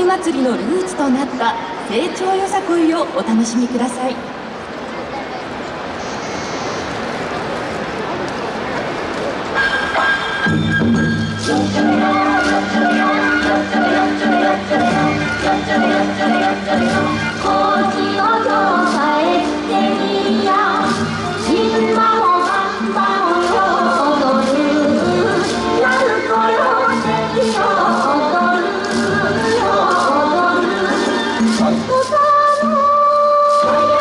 い祭りのルーツとなった成長よさこいをお楽しみください。Yes!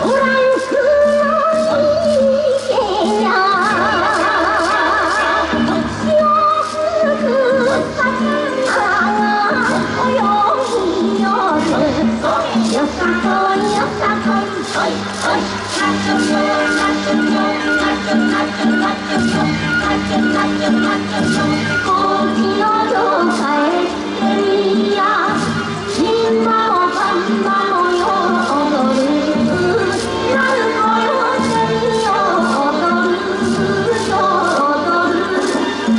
¡Hurra!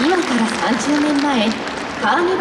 今から30年前カーニバル